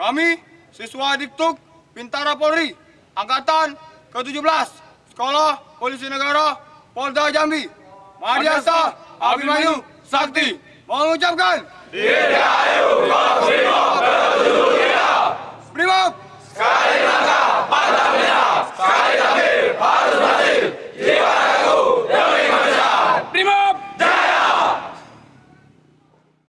Kami, siswa Diktuk Bintara Polri, Angkatan ke-17, Sekolah Polisi Negara, Polda Jambi, Madiasa Abimanyu Sakti, mengucapkan Tidak!